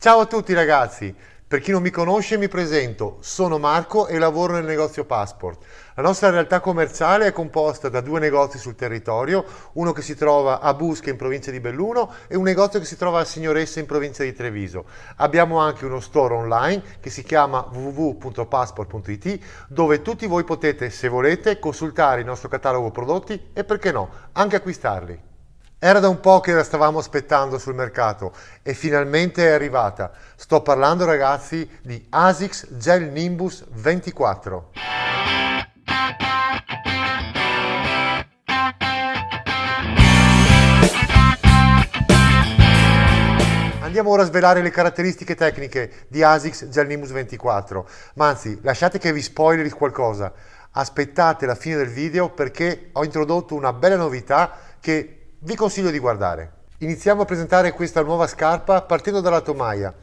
Ciao a tutti ragazzi! Per chi non mi conosce mi presento, sono Marco e lavoro nel negozio Passport. La nostra realtà commerciale è composta da due negozi sul territorio, uno che si trova a Busca in provincia di Belluno e un negozio che si trova a Signoressa in provincia di Treviso. Abbiamo anche uno store online che si chiama www.passport.it dove tutti voi potete, se volete, consultare il nostro catalogo prodotti e perché no, anche acquistarli. Era da un po' che la stavamo aspettando sul mercato e finalmente è arrivata. Sto parlando ragazzi di ASICS Gel Nimbus 24. Andiamo ora a svelare le caratteristiche tecniche di ASICS Gel Nimbus 24, ma anzi lasciate che vi spoileri qualcosa. Aspettate la fine del video perché ho introdotto una bella novità che vi consiglio di guardare. Iniziamo a presentare questa nuova scarpa partendo dalla tomaia.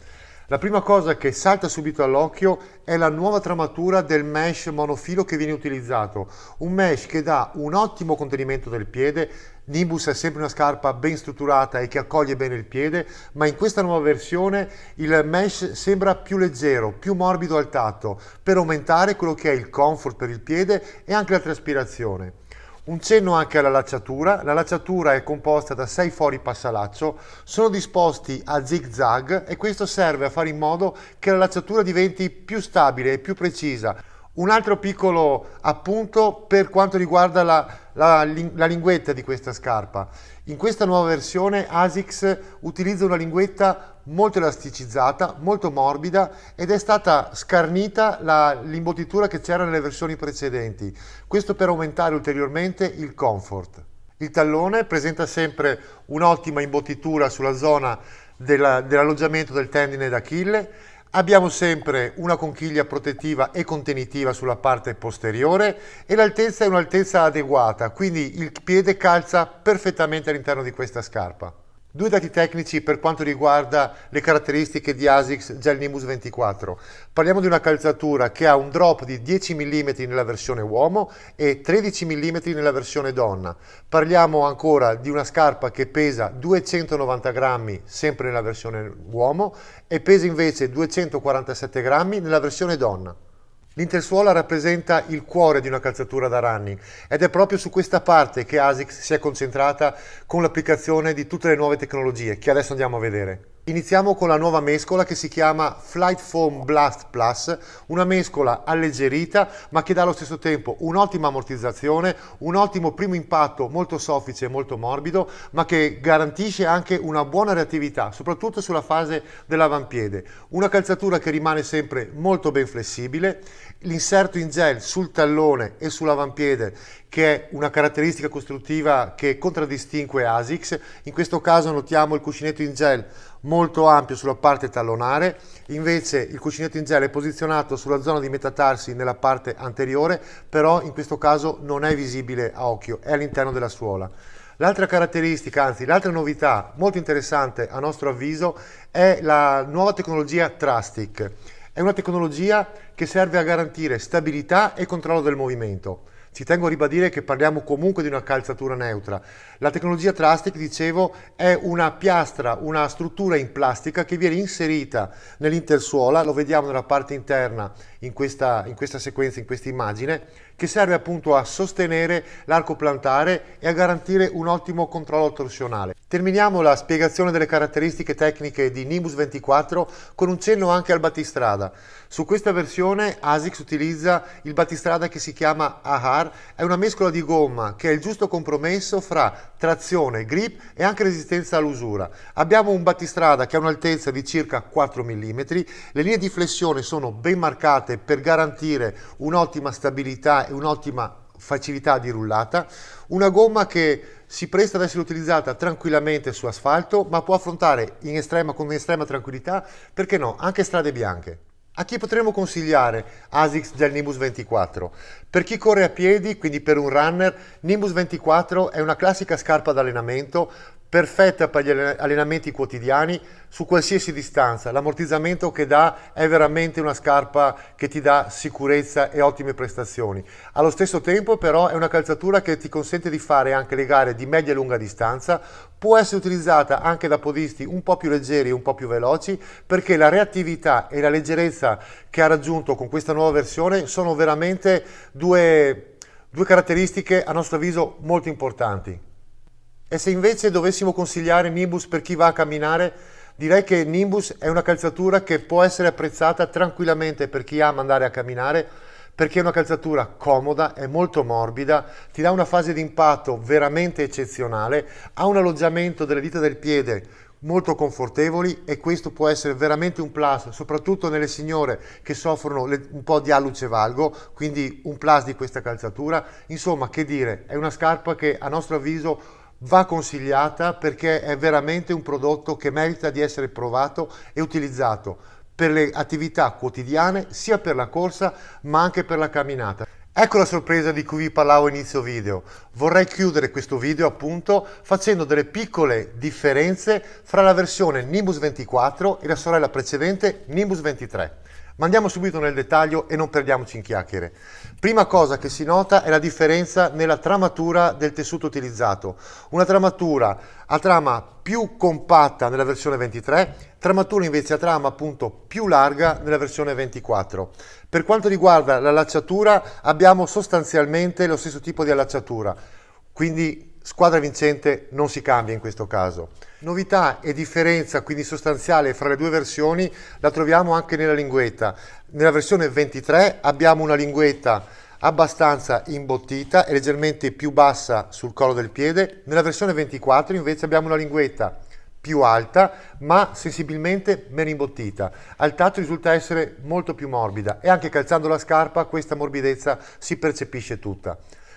La prima cosa che salta subito all'occhio è la nuova tramatura del mesh monofilo che viene utilizzato, un mesh che dà un ottimo contenimento del piede, Nimbus è sempre una scarpa ben strutturata e che accoglie bene il piede, ma in questa nuova versione il mesh sembra più leggero, più morbido al tatto, per aumentare quello che è il comfort per il piede e anche la traspirazione. Un cenno anche alla lacciatura, la lacciatura è composta da 6 fori passalaccio, sono disposti a zig zag e questo serve a fare in modo che la lacciatura diventi più stabile e più precisa. Un altro piccolo appunto per quanto riguarda la, la, la linguetta di questa scarpa. In questa nuova versione ASICS utilizza una linguetta molto elasticizzata, molto morbida ed è stata scarnita l'imbottitura che c'era nelle versioni precedenti, questo per aumentare ulteriormente il comfort. Il tallone presenta sempre un'ottima imbottitura sulla zona dell'alloggiamento del tendine d'Achille Abbiamo sempre una conchiglia protettiva e contenitiva sulla parte posteriore e l'altezza è un'altezza adeguata, quindi il piede calza perfettamente all'interno di questa scarpa. Due dati tecnici per quanto riguarda le caratteristiche di ASICS Gel Nimbus 24. Parliamo di una calzatura che ha un drop di 10 mm nella versione uomo e 13 mm nella versione donna. Parliamo ancora di una scarpa che pesa 290 grammi sempre nella versione uomo e pesa invece 247 grammi nella versione donna. L'intersuola rappresenta il cuore di una calzatura da running ed è proprio su questa parte che ASICS si è concentrata con l'applicazione di tutte le nuove tecnologie che adesso andiamo a vedere. Iniziamo con la nuova mescola che si chiama Flight Foam Blast Plus, una mescola alleggerita ma che dà allo stesso tempo un'ottima ammortizzazione, un ottimo primo impatto molto soffice e molto morbido, ma che garantisce anche una buona reattività, soprattutto sulla fase dell'avampiede. Una calzatura che rimane sempre molto ben flessibile, l'inserto in gel sul tallone e sull'avampiede che è una caratteristica costruttiva che contraddistingue ASICS. In questo caso notiamo il cuscinetto in gel molto ampio sulla parte tallonare, invece il cuscinetto in gel è posizionato sulla zona di metatarsi nella parte anteriore, però in questo caso non è visibile a occhio, è all'interno della suola. L'altra caratteristica, anzi l'altra novità molto interessante a nostro avviso è la nuova tecnologia Trustic. È una tecnologia che serve a garantire stabilità e controllo del movimento. Ci tengo a ribadire che parliamo comunque di una calzatura neutra. La tecnologia Trustic, dicevo, è una piastra, una struttura in plastica che viene inserita nell'intersuola, lo vediamo nella parte interna in questa, in questa sequenza, in questa immagine, che serve appunto a sostenere l'arco plantare e a garantire un ottimo controllo torsionale. Terminiamo la spiegazione delle caratteristiche tecniche di Nimbus 24 con un cenno anche al battistrada. Su questa versione ASICS utilizza il battistrada che si chiama AHAR, è una mescola di gomma che è il giusto compromesso fra trazione, grip e anche resistenza all'usura. Abbiamo un battistrada che ha un'altezza di circa 4 mm, le linee di flessione sono ben marcate per garantire un'ottima stabilità e un'ottima facilità di rullata, una gomma che si presta ad essere utilizzata tranquillamente su asfalto ma può affrontare estrema, con estrema tranquillità, perché no, anche strade bianche. A chi potremmo consigliare ASICS del Nimbus 24? Per chi corre a piedi, quindi per un runner, Nimbus 24 è una classica scarpa d'allenamento perfetta per gli allenamenti quotidiani su qualsiasi distanza. L'ammortizzamento che dà è veramente una scarpa che ti dà sicurezza e ottime prestazioni. Allo stesso tempo però è una calzatura che ti consente di fare anche le gare di media e lunga distanza, può essere utilizzata anche da podisti un po' più leggeri e un po' più veloci perché la reattività e la leggerezza che ha raggiunto con questa nuova versione sono veramente due, due caratteristiche a nostro avviso molto importanti. E se invece dovessimo consigliare Nimbus per chi va a camminare, direi che Nimbus è una calzatura che può essere apprezzata tranquillamente per chi ama andare a camminare, perché è una calzatura comoda, è molto morbida, ti dà una fase di impatto veramente eccezionale, ha un alloggiamento delle dita del piede molto confortevoli e questo può essere veramente un plus, soprattutto nelle signore che soffrono un po' di alluce valgo, quindi un plus di questa calzatura. Insomma, che dire, è una scarpa che a nostro avviso va consigliata perché è veramente un prodotto che merita di essere provato e utilizzato per le attività quotidiane, sia per la corsa ma anche per la camminata. Ecco la sorpresa di cui vi parlavo inizio video. Vorrei chiudere questo video appunto facendo delle piccole differenze fra la versione Nimbus 24 e la sorella precedente Nimbus 23. Ma andiamo subito nel dettaglio e non perdiamoci in chiacchiere. Prima cosa che si nota è la differenza nella tramatura del tessuto utilizzato. Una tramatura a trama più compatta nella versione 23, tramatura invece a trama appunto più larga nella versione 24. Per quanto riguarda la lacciatura abbiamo sostanzialmente lo stesso tipo di allacciatura, quindi Squadra vincente non si cambia in questo caso. Novità e differenza quindi sostanziale fra le due versioni la troviamo anche nella linguetta. Nella versione 23 abbiamo una linguetta abbastanza imbottita e leggermente più bassa sul collo del piede. Nella versione 24 invece abbiamo una linguetta più alta ma sensibilmente meno imbottita. Al tatto risulta essere molto più morbida e anche calzando la scarpa questa morbidezza si percepisce tutta.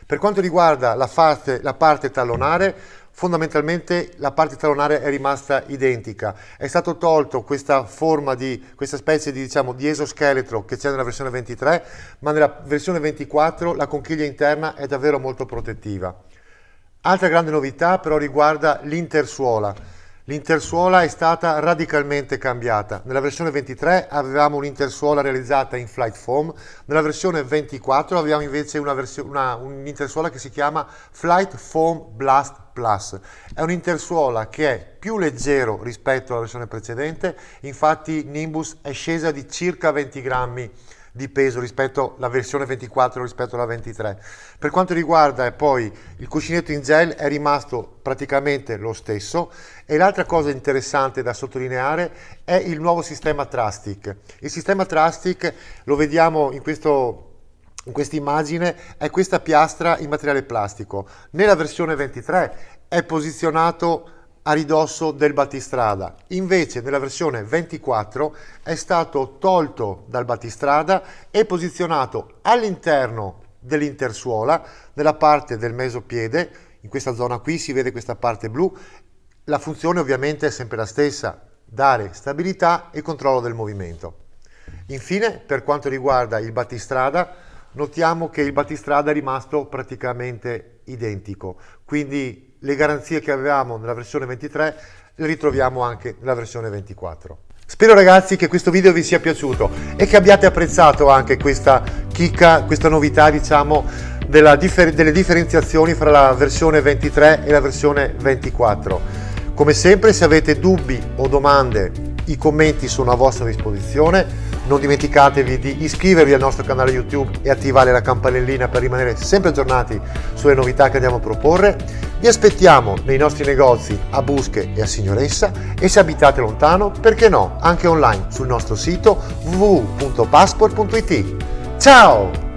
Per quanto riguarda la parte, la parte tallonare, fondamentalmente la parte tallonare è rimasta identica. È stato tolto questa forma di, questa specie di, diciamo, di esoscheletro che c'è nella versione 23, ma nella versione 24 la conchiglia interna è davvero molto protettiva. Altra grande novità però riguarda l'intersuola. L'intersuola è stata radicalmente cambiata. Nella versione 23 avevamo un'intersuola realizzata in Flight Foam, nella versione 24 abbiamo invece un'intersuola un che si chiama Flight Foam Blast Plus. È un'intersuola che è più leggero rispetto alla versione precedente, infatti Nimbus è scesa di circa 20 grammi di peso rispetto alla versione 24 rispetto alla 23. Per quanto riguarda poi il cuscinetto in gel è rimasto praticamente lo stesso e l'altra cosa interessante da sottolineare è il nuovo sistema Trustic. Il sistema Trustic lo vediamo in questo in questa immagine è questa piastra in materiale plastico. Nella versione 23 è posizionato a ridosso del battistrada. Invece nella versione 24 è stato tolto dal battistrada e posizionato all'interno dell'intersuola, nella parte del mesopiede, in questa zona qui si vede questa parte blu. La funzione ovviamente è sempre la stessa, dare stabilità e controllo del movimento. Infine, per quanto riguarda il battistrada, notiamo che il battistrada è rimasto praticamente identico, quindi le garanzie che avevamo nella versione 23 le ritroviamo anche nella versione 24. Spero ragazzi che questo video vi sia piaciuto e che abbiate apprezzato anche questa chicca, questa novità diciamo differ delle differenziazioni fra la versione 23 e la versione 24. Come sempre se avete dubbi o domande i commenti sono a vostra disposizione non dimenticatevi di iscrivervi al nostro canale YouTube e attivare la campanellina per rimanere sempre aggiornati sulle novità che andiamo a proporre. Vi aspettiamo nei nostri negozi a Busche e a Signoressa e se abitate lontano, perché no, anche online sul nostro sito www.passport.it. Ciao!